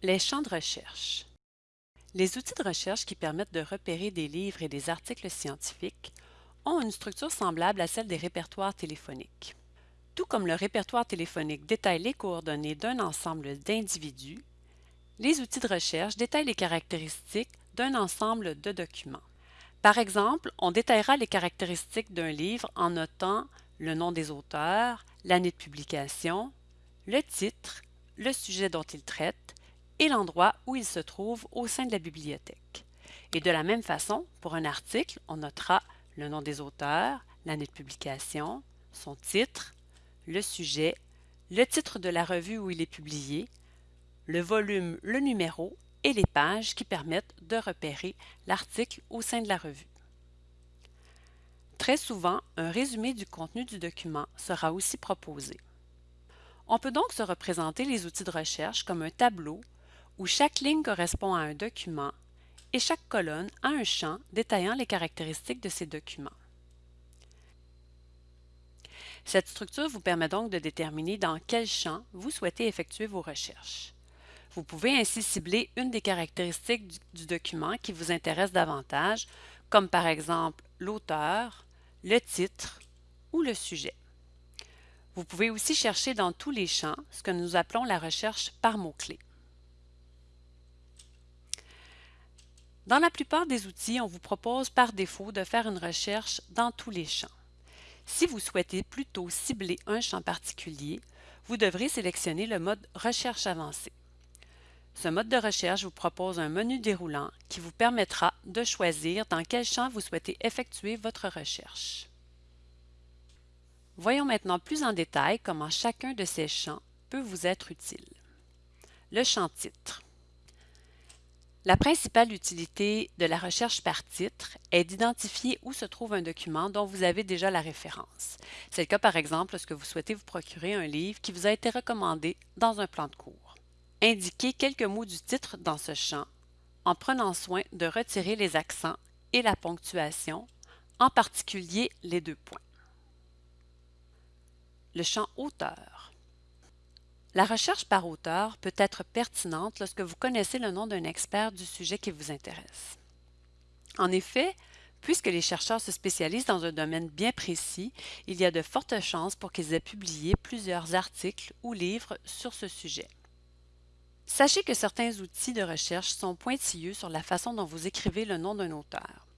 Les champs de recherche. Les outils de recherche qui permettent de repérer des livres et des articles scientifiques ont une structure semblable à celle des répertoires téléphoniques. Tout comme le répertoire téléphonique détaille les coordonnées d'un ensemble d'individus, les outils de recherche détaillent les caractéristiques d'un ensemble de documents. Par exemple, on détaillera les caractéristiques d'un livre en notant le nom des auteurs, l'année de publication, le titre, le sujet dont il traite, et l'endroit où il se trouve au sein de la bibliothèque. Et de la même façon, pour un article, on notera le nom des auteurs, l'année de publication, son titre, le sujet, le titre de la revue où il est publié, le volume, le numéro et les pages qui permettent de repérer l'article au sein de la revue. Très souvent, un résumé du contenu du document sera aussi proposé. On peut donc se représenter les outils de recherche comme un tableau où chaque ligne correspond à un document et chaque colonne a un champ détaillant les caractéristiques de ces documents. Cette structure vous permet donc de déterminer dans quel champ vous souhaitez effectuer vos recherches. Vous pouvez ainsi cibler une des caractéristiques du, du document qui vous intéresse davantage, comme par exemple l'auteur, le titre ou le sujet. Vous pouvez aussi chercher dans tous les champs ce que nous appelons la recherche par mots-clés. Dans la plupart des outils, on vous propose par défaut de faire une recherche dans tous les champs. Si vous souhaitez plutôt cibler un champ particulier, vous devrez sélectionner le mode Recherche avancée. Ce mode de recherche vous propose un menu déroulant qui vous permettra de choisir dans quel champ vous souhaitez effectuer votre recherche. Voyons maintenant plus en détail comment chacun de ces champs peut vous être utile. Le champ titre. La principale utilité de la recherche par titre est d'identifier où se trouve un document dont vous avez déjà la référence. C'est le cas par exemple lorsque vous souhaitez vous procurer un livre qui vous a été recommandé dans un plan de cours. Indiquez quelques mots du titre dans ce champ en prenant soin de retirer les accents et la ponctuation, en particulier les deux points. Le champ auteur. La recherche par auteur peut être pertinente lorsque vous connaissez le nom d'un expert du sujet qui vous intéresse. En effet, puisque les chercheurs se spécialisent dans un domaine bien précis, il y a de fortes chances pour qu'ils aient publié plusieurs articles ou livres sur ce sujet. Sachez que certains outils de recherche sont pointilleux sur la façon dont vous écrivez le nom d'un auteur.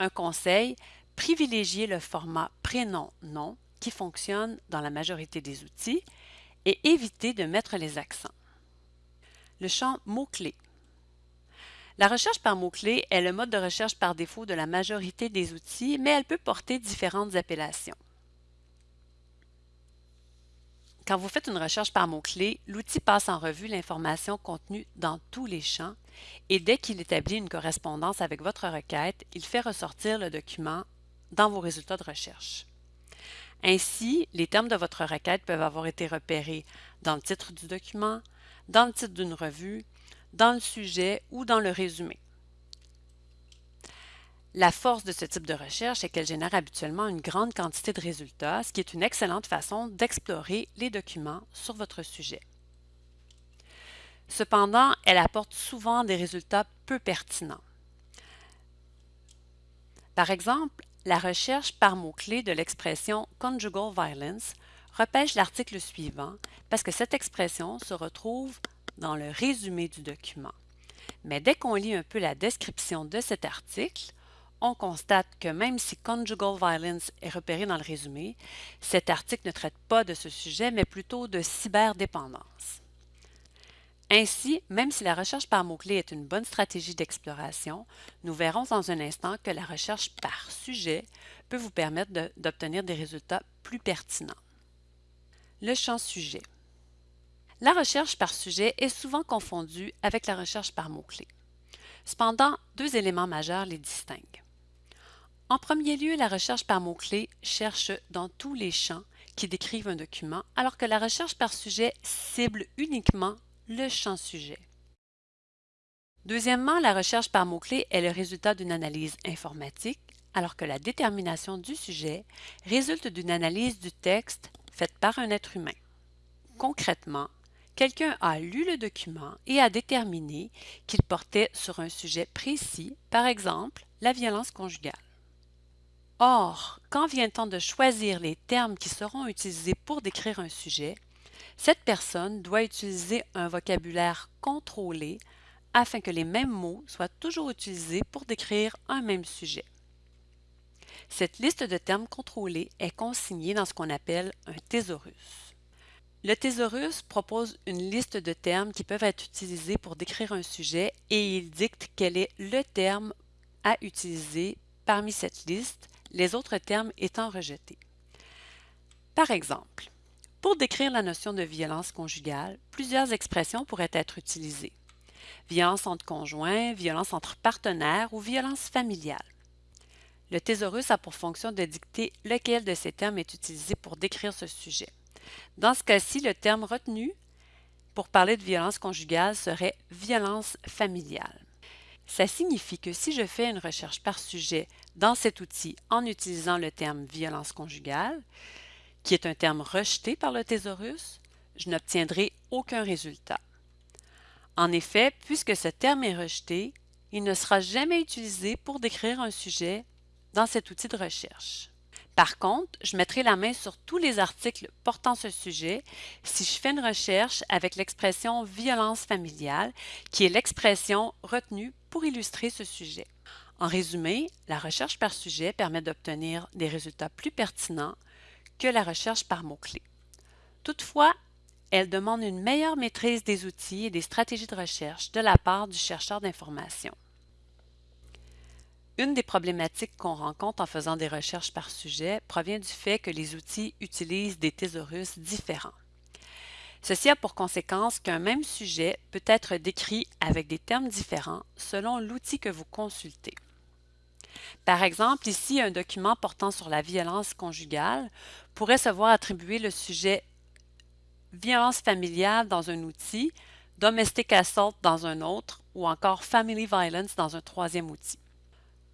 Un conseil, privilégiez le format prénom-nom qui fonctionne dans la majorité des outils et évitez de mettre les accents. Le champ mots-clés. La recherche par mots-clés est le mode de recherche par défaut de la majorité des outils, mais elle peut porter différentes appellations. Quand vous faites une recherche par mots-clés, l'outil passe en revue l'information contenue dans tous les champs et dès qu'il établit une correspondance avec votre requête, il fait ressortir le document dans vos résultats de recherche. Ainsi, les termes de votre requête peuvent avoir été repérés dans le titre du document, dans le titre d'une revue, dans le sujet ou dans le résumé. La force de ce type de recherche est qu'elle génère habituellement une grande quantité de résultats, ce qui est une excellente façon d'explorer les documents sur votre sujet. Cependant, elle apporte souvent des résultats peu pertinents. Par exemple, la recherche par mots-clés de l'expression conjugal violence repêche l'article suivant parce que cette expression se retrouve dans le résumé du document. Mais dès qu'on lit un peu la description de cet article, on constate que même si conjugal violence est repéré dans le résumé, cet article ne traite pas de ce sujet, mais plutôt de cyberdépendance. Ainsi, même si la recherche par mots-clés est une bonne stratégie d'exploration, nous verrons dans un instant que la recherche par sujet peut vous permettre d'obtenir des résultats plus pertinents. Le champ sujet. La recherche par sujet est souvent confondue avec la recherche par mots-clés. Cependant, deux éléments majeurs les distinguent. En premier lieu, la recherche par mots-clés cherche dans tous les champs qui décrivent un document, alors que la recherche par sujet cible uniquement le champ sujet. Deuxièmement, la recherche par mots-clés est le résultat d'une analyse informatique, alors que la détermination du sujet résulte d'une analyse du texte faite par un être humain. Concrètement, quelqu'un a lu le document et a déterminé qu'il portait sur un sujet précis, par exemple la violence conjugale. Or, quand vient le temps de choisir les termes qui seront utilisés pour décrire un sujet, cette personne doit utiliser un vocabulaire contrôlé afin que les mêmes mots soient toujours utilisés pour décrire un même sujet. Cette liste de termes contrôlés est consignée dans ce qu'on appelle un thésaurus. Le thésaurus propose une liste de termes qui peuvent être utilisés pour décrire un sujet et il dicte quel est le terme à utiliser parmi cette liste, les autres termes étant rejetés. Par exemple, pour décrire la notion de violence conjugale, plusieurs expressions pourraient être utilisées. Violence entre conjoints, violence entre partenaires ou violence familiale. Le thésaurus a pour fonction de dicter lequel de ces termes est utilisé pour décrire ce sujet. Dans ce cas-ci, le terme retenu pour parler de violence conjugale serait violence familiale. Ça signifie que si je fais une recherche par sujet dans cet outil en utilisant le terme violence conjugale, qui est un terme rejeté par le thésaurus, je n'obtiendrai aucun résultat. En effet, puisque ce terme est rejeté, il ne sera jamais utilisé pour décrire un sujet dans cet outil de recherche. Par contre, je mettrai la main sur tous les articles portant ce sujet si je fais une recherche avec l'expression violence familiale, qui est l'expression retenue pour illustrer ce sujet. En résumé, la recherche par sujet permet d'obtenir des résultats plus pertinents que la recherche par mots-clés. Toutefois, elle demande une meilleure maîtrise des outils et des stratégies de recherche de la part du chercheur d'information. Une des problématiques qu'on rencontre en faisant des recherches par sujet provient du fait que les outils utilisent des thésaurus différents. Ceci a pour conséquence qu'un même sujet peut être décrit avec des termes différents selon l'outil que vous consultez. Par exemple, ici, un document portant sur la violence conjugale pourrait se voir attribuer le sujet violence familiale dans un outil, domestic assault dans un autre ou encore family violence dans un troisième outil.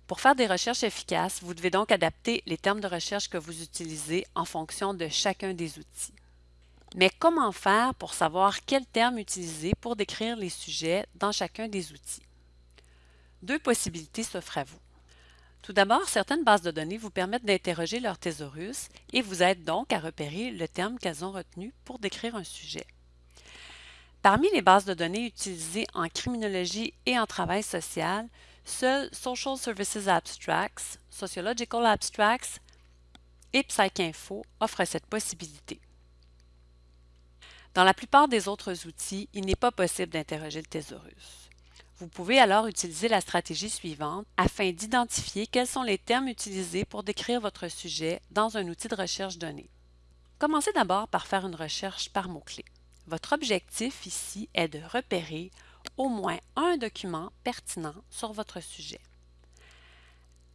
Pour faire des recherches efficaces, vous devez donc adapter les termes de recherche que vous utilisez en fonction de chacun des outils. Mais comment faire pour savoir quel terme utiliser pour décrire les sujets dans chacun des outils? Deux possibilités s'offrent à vous. Tout d'abord, certaines bases de données vous permettent d'interroger leur thésaurus et vous aident donc à repérer le terme qu'elles ont retenu pour décrire un sujet. Parmi les bases de données utilisées en criminologie et en travail social, seuls Social Services Abstracts, Sociological Abstracts et PsycInfo offrent cette possibilité. Dans la plupart des autres outils, il n'est pas possible d'interroger le thésaurus. Vous pouvez alors utiliser la stratégie suivante afin d'identifier quels sont les termes utilisés pour décrire votre sujet dans un outil de recherche donné. Commencez d'abord par faire une recherche par mots-clés. Votre objectif ici est de repérer au moins un document pertinent sur votre sujet.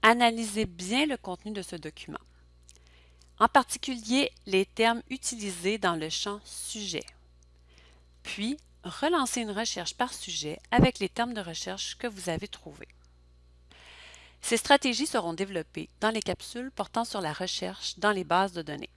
Analysez bien le contenu de ce document, en particulier les termes utilisés dans le champ Sujet. Puis, relancez une recherche par sujet avec les termes de recherche que vous avez trouvés. Ces stratégies seront développées dans les capsules portant sur la recherche dans les bases de données.